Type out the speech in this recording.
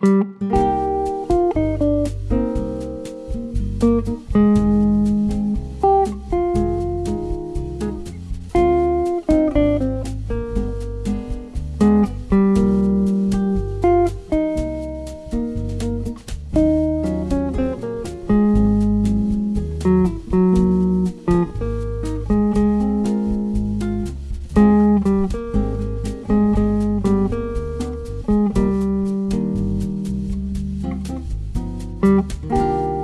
Bye. Música